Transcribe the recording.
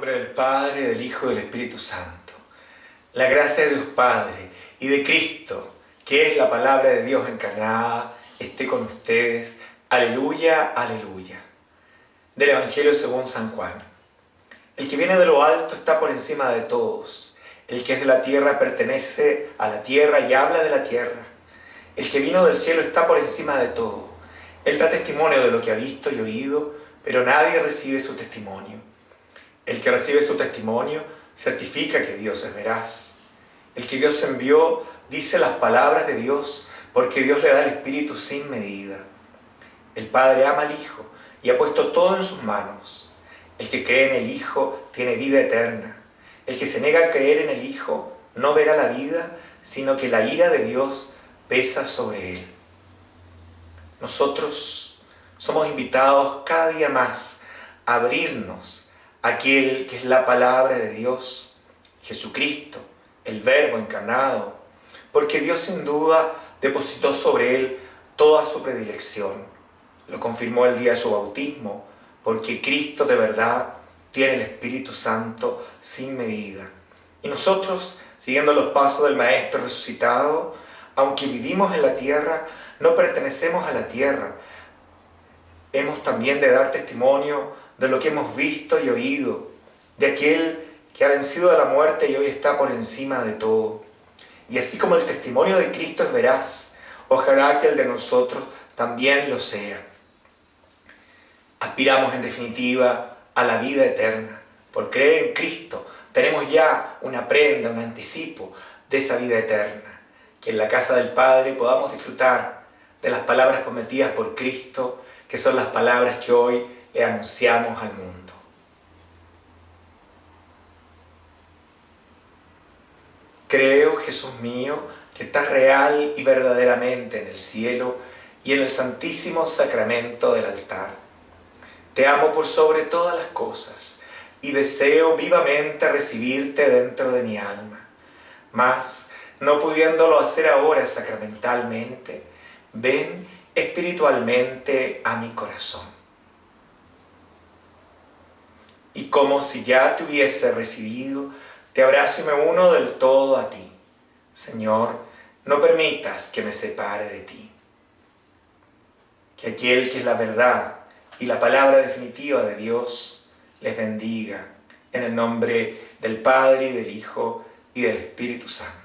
nombre del Padre, del Hijo y del Espíritu Santo. La gracia de Dios Padre y de Cristo, que es la palabra de Dios encarnada, esté con ustedes. Aleluya, aleluya. Del Evangelio según San Juan. El que viene de lo alto está por encima de todos. El que es de la tierra pertenece a la tierra y habla de la tierra. El que vino del cielo está por encima de todo. Él da testimonio de lo que ha visto y oído, pero nadie recibe su testimonio. El que recibe su testimonio certifica que Dios es veraz. El que Dios envió dice las palabras de Dios porque Dios le da el Espíritu sin medida. El Padre ama al Hijo y ha puesto todo en sus manos. El que cree en el Hijo tiene vida eterna. El que se niega a creer en el Hijo no verá la vida, sino que la ira de Dios pesa sobre él. Nosotros somos invitados cada día más a abrirnos aquel que es la palabra de Dios, Jesucristo, el Verbo encarnado, porque Dios sin duda depositó sobre él toda su predilección. Lo confirmó el día de su bautismo, porque Cristo de verdad tiene el Espíritu Santo sin medida. Y nosotros, siguiendo los pasos del Maestro resucitado, aunque vivimos en la tierra, no pertenecemos a la tierra. Hemos también de dar testimonio de lo que hemos visto y oído, de aquel que ha vencido a la muerte y hoy está por encima de todo. Y así como el testimonio de Cristo es veraz, ojalá que el de nosotros también lo sea. Aspiramos en definitiva a la vida eterna. Por creer en Cristo tenemos ya una prenda, un anticipo de esa vida eterna que en la casa del Padre podamos disfrutar de las palabras prometidas por Cristo, que son las palabras que hoy le anunciamos al mundo. Creo, Jesús mío, que estás real y verdaderamente en el cielo y en el santísimo sacramento del altar. Te amo por sobre todas las cosas y deseo vivamente recibirte dentro de mi alma. Mas, no pudiéndolo hacer ahora sacramentalmente, ven espiritualmente a mi corazón. Y como si ya te hubiese recibido, te abrazo y me uno del todo a ti. Señor, no permitas que me separe de ti. Que aquel que es la verdad y la palabra definitiva de Dios les bendiga en el nombre del Padre y del Hijo y del Espíritu Santo.